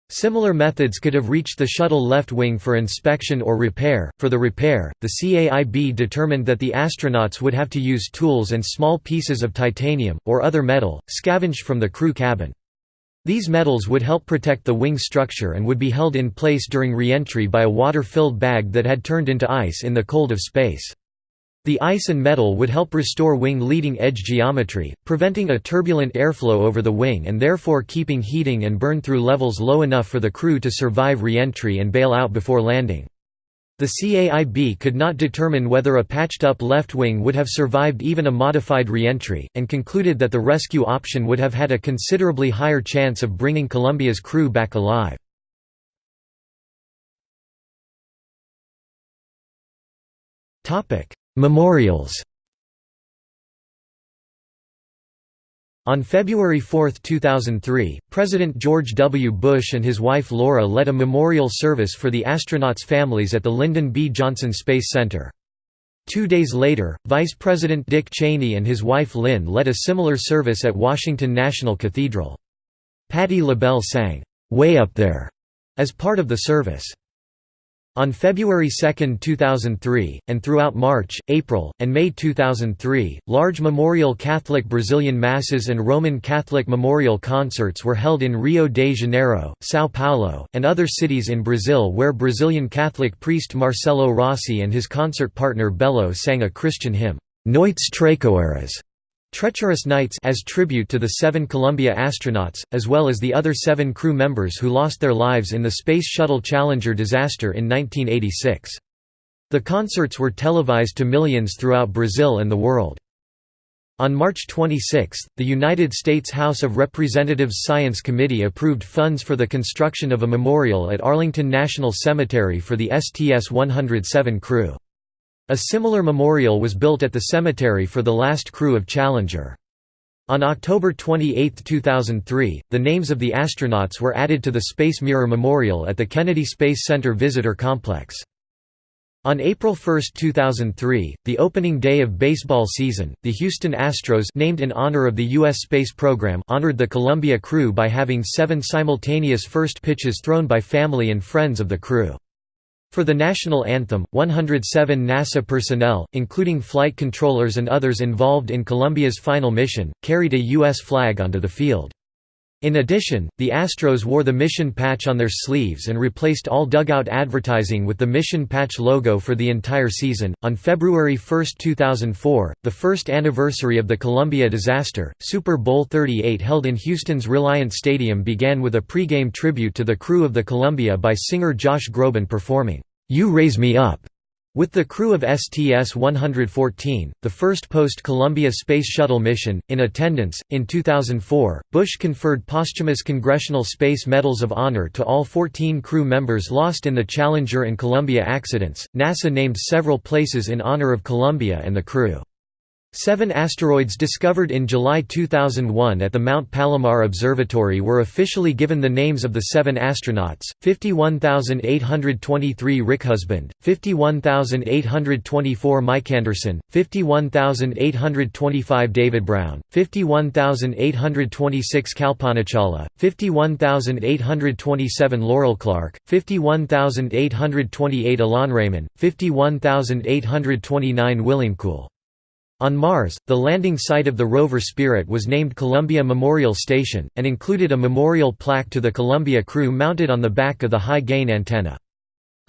Similar methods could have reached the shuttle left wing for inspection or repair. For the repair, the CAIB determined that the astronauts would have to use tools and small pieces of titanium, or other metal, scavenged from the crew cabin. These metals would help protect the wing structure and would be held in place during re-entry by a water-filled bag that had turned into ice in the cold of space. The ice and metal would help restore wing leading edge geometry, preventing a turbulent airflow over the wing and therefore keeping heating and burn through levels low enough for the crew to survive re-entry and bail out before landing. The CAIB could not determine whether a patched-up left wing would have survived even a modified re-entry, and concluded that the rescue option would have had a considerably higher chance of bringing Columbia's crew back alive. Memorials On February 4, 2003, President George W. Bush and his wife Laura led a memorial service for the astronauts' families at the Lyndon B. Johnson Space Center. Two days later, Vice President Dick Cheney and his wife Lynn led a similar service at Washington National Cathedral. Patti LaBelle sang, "'Way Up There' as part of the service. On February 2, 2003, and throughout March, April, and May 2003, large memorial Catholic Brazilian Masses and Roman Catholic memorial concerts were held in Rio de Janeiro, São Paulo, and other cities in Brazil where Brazilian Catholic priest Marcelo Rossi and his concert partner Belo sang a Christian hymn, Noites Traiçoeiras, Treacherous Nights as tribute to the seven Columbia astronauts, as well as the other seven crew members who lost their lives in the Space Shuttle Challenger disaster in 1986. The concerts were televised to millions throughout Brazil and the world. On March 26, the United States House of Representatives Science Committee approved funds for the construction of a memorial at Arlington National Cemetery for the STS-107 crew. A similar memorial was built at the cemetery for the last crew of Challenger. On October 28, 2003, the names of the astronauts were added to the Space Mirror Memorial at the Kennedy Space Center Visitor Complex. On April 1, 2003, the opening day of baseball season, the Houston Astros named in honor of the U.S. space program honored the Columbia crew by having seven simultaneous first pitches thrown by family and friends of the crew. For the national anthem, 107 NASA personnel, including flight controllers and others involved in Columbia's final mission, carried a U.S. flag onto the field. In addition, the Astros wore the mission patch on their sleeves and replaced all dugout advertising with the mission patch logo for the entire season. On February 1, 2004, the first anniversary of the Columbia disaster, Super Bowl 38 held in Houston's Reliant Stadium began with a pregame tribute to the crew of the Columbia by singer Josh Groban performing, You Raise Me Up with the crew of STS-114, the first post-Columbia Space Shuttle mission, in attendance, in 2004, Bush conferred posthumous Congressional Space Medals of Honor to all 14 crew members lost in the Challenger and Columbia accidents. NASA named several places in honor of Columbia and the crew. Seven asteroids discovered in July 2001 at the Mount Palomar Observatory were officially given the names of the seven astronauts, 51823 Rick Husband, 51824 Mike Anderson, 51825 David Brown, 51826 Kalpanachawla, 51827 Laurel Clark, 51828 Ilan Ramon, 51829 Williemccool. On Mars, the landing site of the rover Spirit was named Columbia Memorial Station, and included a memorial plaque to the Columbia crew mounted on the back of the high-gain antenna.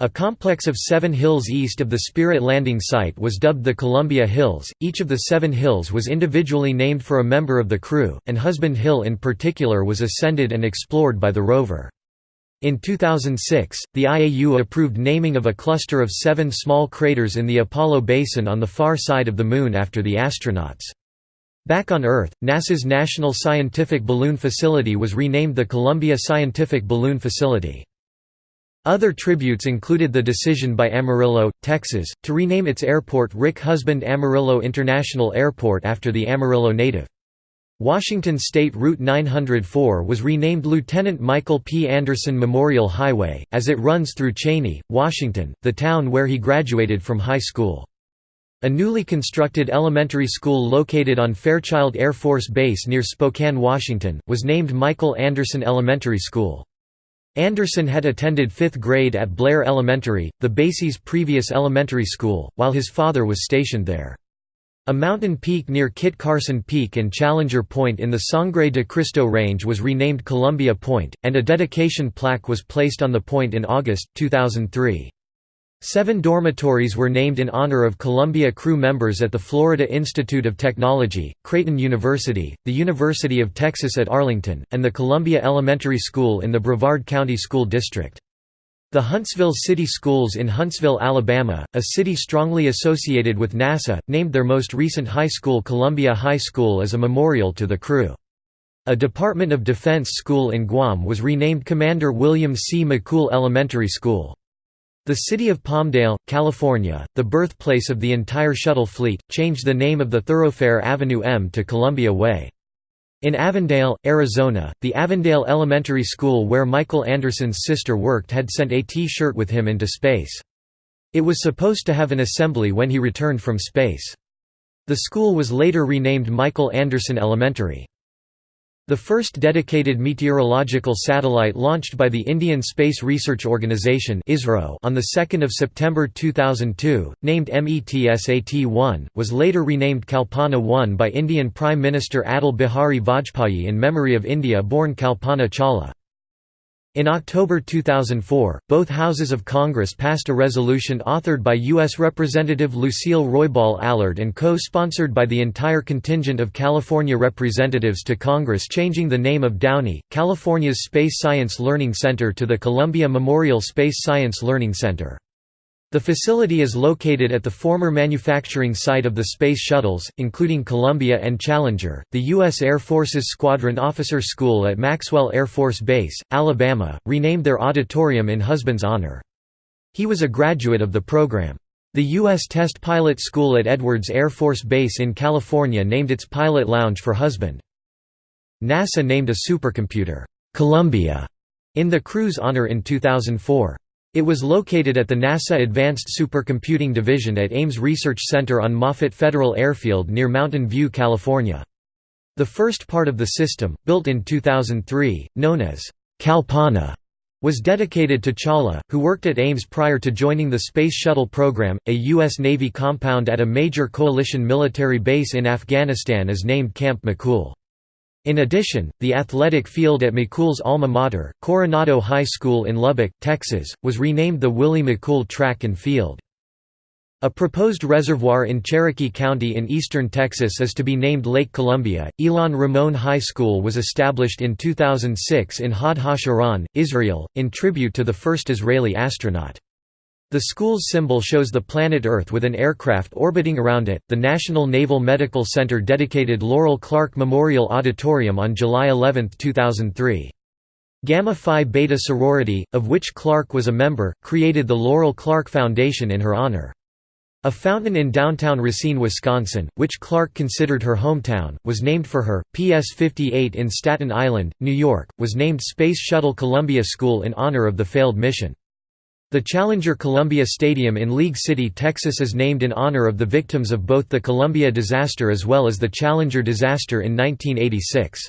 A complex of seven hills east of the Spirit landing site was dubbed the Columbia Hills. Each of the seven hills was individually named for a member of the crew, and Husband Hill in particular was ascended and explored by the rover. In 2006, the IAU approved naming of a cluster of seven small craters in the Apollo Basin on the far side of the Moon after the astronauts. Back on Earth, NASA's National Scientific Balloon Facility was renamed the Columbia Scientific Balloon Facility. Other tributes included the decision by Amarillo, Texas, to rename its airport Rick Husband Amarillo International Airport after the Amarillo native. Washington State Route 904 was renamed Lieutenant Michael P. Anderson Memorial Highway, as it runs through Cheney, Washington, the town where he graduated from high school. A newly constructed elementary school located on Fairchild Air Force Base near Spokane, Washington, was named Michael Anderson Elementary School. Anderson had attended 5th grade at Blair Elementary, the base's previous elementary school, while his father was stationed there. A mountain peak near Kit Carson Peak and Challenger Point in the Sangre de Cristo Range was renamed Columbia Point, and a dedication plaque was placed on the point in August, 2003. Seven dormitories were named in honor of Columbia crew members at the Florida Institute of Technology, Creighton University, the University of Texas at Arlington, and the Columbia Elementary School in the Brevard County School District. The Huntsville City Schools in Huntsville, Alabama, a city strongly associated with NASA, named their most recent high school Columbia High School as a memorial to the crew. A Department of Defense school in Guam was renamed Commander William C. McCool Elementary School. The city of Palmdale, California, the birthplace of the entire shuttle fleet, changed the name of the thoroughfare Avenue M to Columbia Way. In Avondale, Arizona, the Avondale Elementary School where Michael Anderson's sister worked had sent a T-shirt with him into space. It was supposed to have an assembly when he returned from space. The school was later renamed Michael Anderson Elementary. The first dedicated meteorological satellite launched by the Indian Space Research Organisation on 2 September 2002, named METSAT-1, was later renamed Kalpana-1 by Indian Prime Minister Atal Bihari Vajpayee in memory of India-born Kalpana Chawla. In October 2004, both houses of Congress passed a resolution authored by U.S. Representative Lucille Roybal Allard and co-sponsored by the entire contingent of California representatives to Congress changing the name of Downey, California's Space Science Learning Center to the Columbia Memorial Space Science Learning Center. The facility is located at the former manufacturing site of the Space Shuttles, including Columbia and Challenger. The U.S. Air Force's Squadron Officer School at Maxwell Air Force Base, Alabama, renamed their auditorium in husband's honor. He was a graduate of the program. The U.S. Test Pilot School at Edwards Air Force Base in California named its pilot lounge for husband. NASA named a supercomputer, Columbia, in the crew's honor in 2004. It was located at the NASA Advanced Supercomputing Division at Ames Research Center on Moffett Federal Airfield near Mountain View, California. The first part of the system, built in 2003, known as Kalpana, was dedicated to Chawla, who worked at Ames prior to joining the Space Shuttle program. A U.S. Navy compound at a major coalition military base in Afghanistan is named Camp McCool. In addition, the athletic field at McCool's alma mater, Coronado High School in Lubbock, Texas, was renamed the Willie McCool Track and Field. A proposed reservoir in Cherokee County in eastern Texas is to be named Lake Columbia. Ilan Ramon High School was established in 2006 in Hod HaSharon, Israel, in tribute to the first Israeli astronaut. The school's symbol shows the planet Earth with an aircraft orbiting around it. The National Naval Medical Center dedicated Laurel Clark Memorial Auditorium on July 11, 2003. Gamma Phi Beta sorority, of which Clark was a member, created the Laurel Clark Foundation in her honor. A fountain in downtown Racine, Wisconsin, which Clark considered her hometown, was named for her. PS 58 in Staten Island, New York, was named Space Shuttle Columbia School in honor of the failed mission. The Challenger Columbia Stadium in League City, Texas is named in honor of the victims of both the Columbia disaster as well as the Challenger disaster in 1986.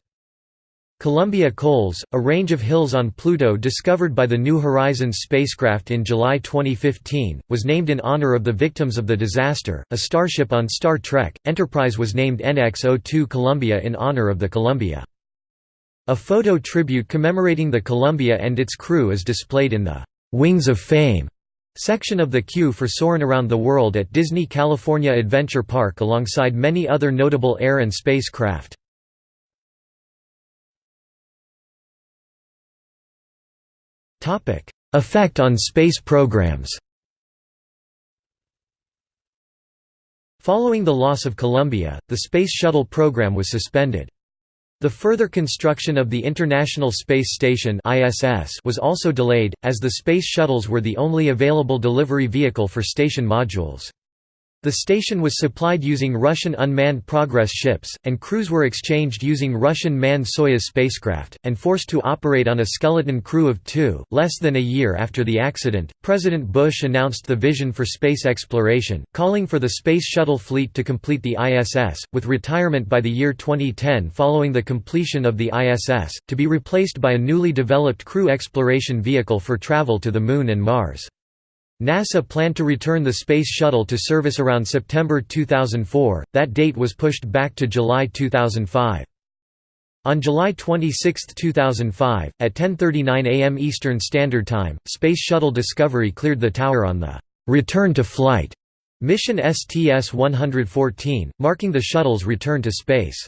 Columbia Colles, a range of hills on Pluto discovered by the New Horizons spacecraft in July 2015, was named in honor of the victims of the disaster. A starship on Star Trek, Enterprise was named NX-02 Columbia in honor of the Columbia. A photo tribute commemorating the Columbia and its crew is displayed in the Wings of Fame section of the queue for soaring around the world at Disney California Adventure Park alongside many other notable air and space craft. Effect on space programs Following the loss of Columbia, the Space Shuttle program was suspended. The further construction of the International Space Station was also delayed, as the Space Shuttles were the only available delivery vehicle for station modules. The station was supplied using Russian unmanned Progress ships, and crews were exchanged using Russian manned Soyuz spacecraft, and forced to operate on a skeleton crew of two. Less than a year after the accident, President Bush announced the vision for space exploration, calling for the Space Shuttle fleet to complete the ISS, with retirement by the year 2010 following the completion of the ISS, to be replaced by a newly developed crew exploration vehicle for travel to the Moon and Mars. NASA planned to return the Space Shuttle to service around September 2004, that date was pushed back to July 2005. On July 26, 2005, at 10.39 am Eastern Standard Time, Space Shuttle Discovery cleared the tower on the «return to flight» mission STS-114, marking the shuttle's return to space.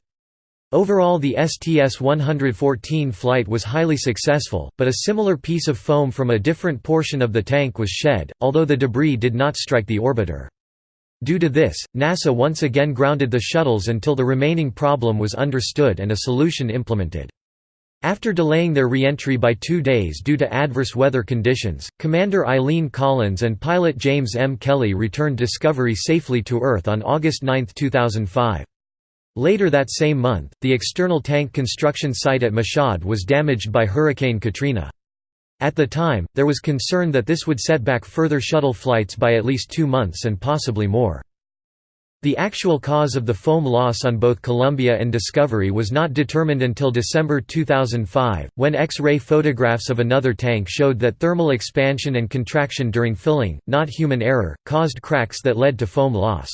Overall the STS-114 flight was highly successful, but a similar piece of foam from a different portion of the tank was shed, although the debris did not strike the orbiter. Due to this, NASA once again grounded the shuttles until the remaining problem was understood and a solution implemented. After delaying their re-entry by two days due to adverse weather conditions, Commander Eileen Collins and pilot James M. Kelly returned Discovery safely to Earth on August 9, 2005. Later that same month, the external tank construction site at Michoud was damaged by Hurricane Katrina. At the time, there was concern that this would set back further shuttle flights by at least two months and possibly more. The actual cause of the foam loss on both Columbia and Discovery was not determined until December 2005, when X-ray photographs of another tank showed that thermal expansion and contraction during filling, not human error, caused cracks that led to foam loss.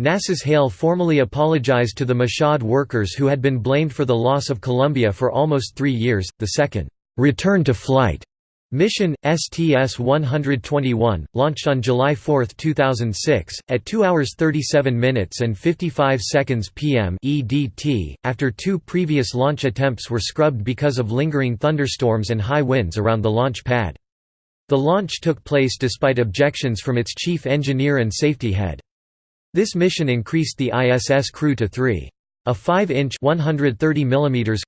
NASA's Hale formally apologized to the Michoud workers who had been blamed for the loss of Columbia for almost three years. The second, return to flight Mission, STS-121, launched on July 4, 2006, at 2 hours 37 minutes and 55 seconds p.m. EDT, after two previous launch attempts were scrubbed because of lingering thunderstorms and high winds around the launch pad. The launch took place despite objections from its chief engineer and safety head. This mission increased the ISS crew to three. A 5-inch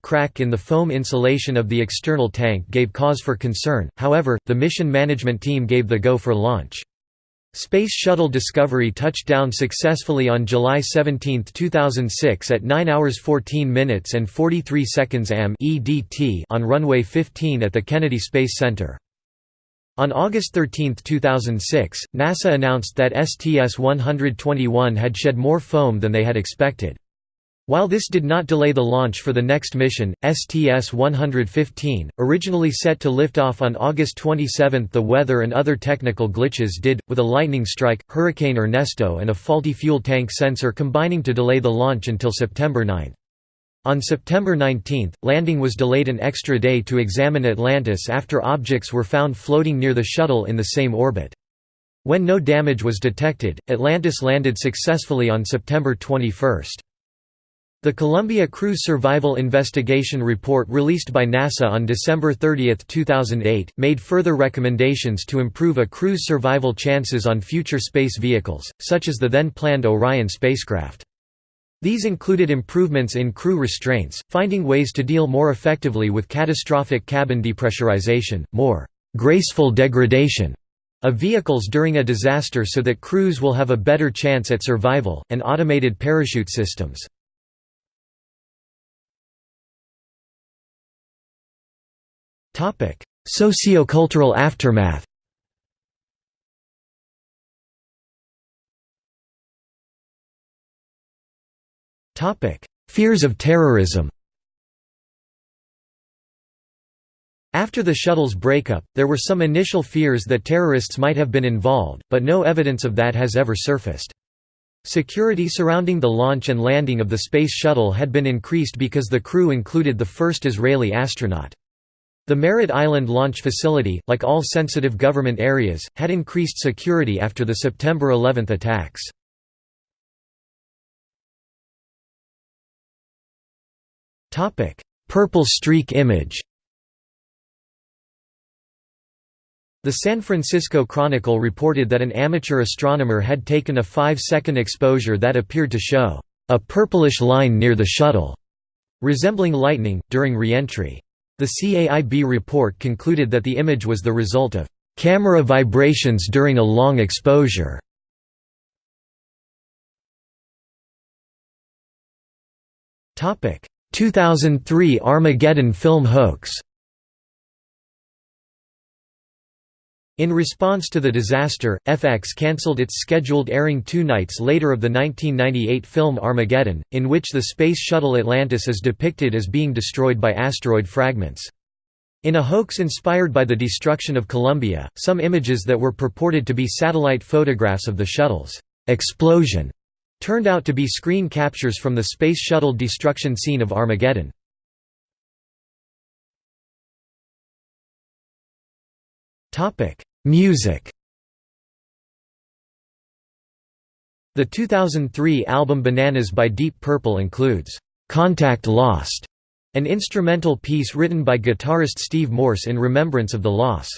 crack in the foam insulation of the external tank gave cause for concern, however, the mission management team gave the go for launch. Space Shuttle Discovery touched down successfully on July 17, 2006 at 9 hours 14 minutes and 43 seconds am on runway 15 at the Kennedy Space Center. On August 13, 2006, NASA announced that STS-121 had shed more foam than they had expected. While this did not delay the launch for the next mission, STS-115, originally set to lift off on August 27 the weather and other technical glitches did, with a lightning strike, Hurricane Ernesto and a faulty fuel tank sensor combining to delay the launch until September 9. On September 19, landing was delayed an extra day to examine Atlantis after objects were found floating near the shuttle in the same orbit. When no damage was detected, Atlantis landed successfully on September 21. The Columbia Crew Survival Investigation Report released by NASA on December 30, 2008, made further recommendations to improve a crew's survival chances on future space vehicles, such as the then-planned Orion spacecraft. These included improvements in crew restraints, finding ways to deal more effectively with catastrophic cabin depressurization, more «graceful degradation» of vehicles during a disaster so that crews will have a better chance at survival, and automated parachute systems. Sociocultural aftermath Fears of terrorism After the shuttle's breakup, there were some initial fears that terrorists might have been involved, but no evidence of that has ever surfaced. Security surrounding the launch and landing of the Space Shuttle had been increased because the crew included the first Israeli astronaut. The Merritt Island launch facility, like all sensitive government areas, had increased security after the September 11 attacks. Purple streak image The San Francisco Chronicle reported that an amateur astronomer had taken a five-second exposure that appeared to show a purplish line near the shuttle, resembling lightning, during re-entry. The CAIB report concluded that the image was the result of camera vibrations during a long exposure. Topic: 2003 Armageddon film hoax. In response to the disaster, FX cancelled its scheduled airing two nights later of the 1998 film Armageddon, in which the Space Shuttle Atlantis is depicted as being destroyed by asteroid fragments. In a hoax inspired by the destruction of Columbia, some images that were purported to be satellite photographs of the shuttle's explosion turned out to be screen captures from the Space Shuttle destruction scene of Armageddon. Music. The 2003 album Bananas by Deep Purple includes Contact Lost, an instrumental piece written by guitarist Steve Morse in remembrance of the loss.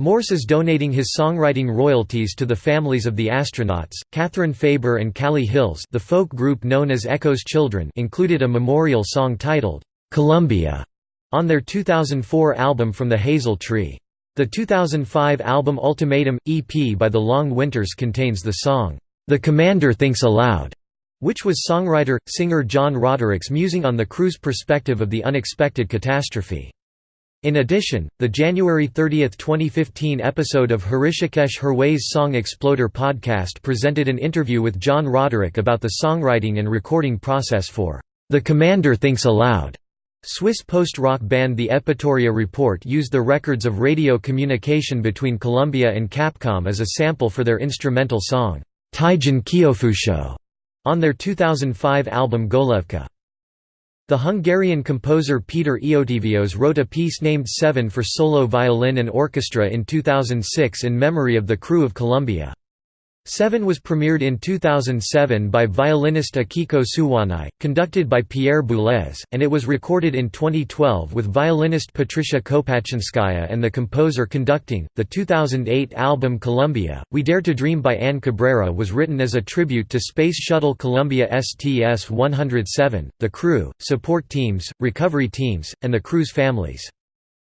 Morse is donating his songwriting royalties to the families of the astronauts. Catherine Faber and Callie Hills, the folk group known as Echo's Children, included a memorial song titled Columbia on their 2004 album From the Hazel Tree. The 2005 album Ultimatum, EP by The Long Winters contains the song, "'The Commander Thinks Aloud' which was songwriter, singer John Roderick's musing on the crew's perspective of the unexpected catastrophe. In addition, the January 30, 2015 episode of Hrishikesh Hirway's Song Exploder podcast presented an interview with John Roderick about the songwriting and recording process for The Commander Thinks Aloud. Swiss post-rock band The Evpatoria Report used the records of radio communication between Columbia and Capcom as a sample for their instrumental song, Taijin Kyofusho, on their 2005 album Golevka. The Hungarian composer Peter Eötvös wrote a piece named Seven for solo violin and orchestra in 2006 in memory of the crew of Columbia. Seven was premiered in 2007 by violinist Akiko Suwanai, conducted by Pierre Boulez, and it was recorded in 2012 with violinist Patricia Kopatchinskaja and the composer conducting. The 2008 album Columbia, We Dare to Dream by Anne Cabrera was written as a tribute to Space Shuttle Columbia STS-107, the crew, support teams, recovery teams, and the crew's families.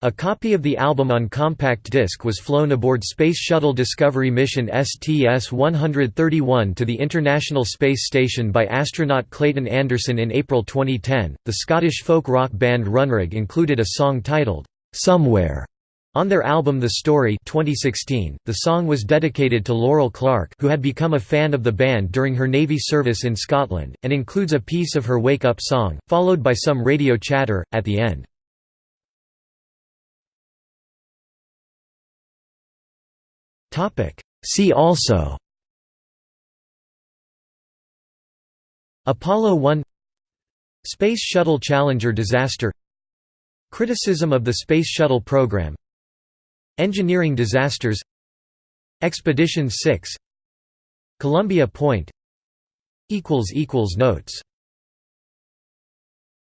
A copy of the album on compact disc was flown aboard Space Shuttle Discovery mission STS-131 to the International Space Station by astronaut Clayton Anderson in April 2010. The Scottish folk rock band Runrig included a song titled "Somewhere" on their album The Story 2016. The song was dedicated to Laurel Clark, who had become a fan of the band during her Navy service in Scotland, and includes a piece of her Wake Up song, followed by some radio chatter at the end. See also Apollo 1 Space Shuttle Challenger disaster Criticism of the Space Shuttle program Engineering disasters Expedition 6 Columbia Point Notes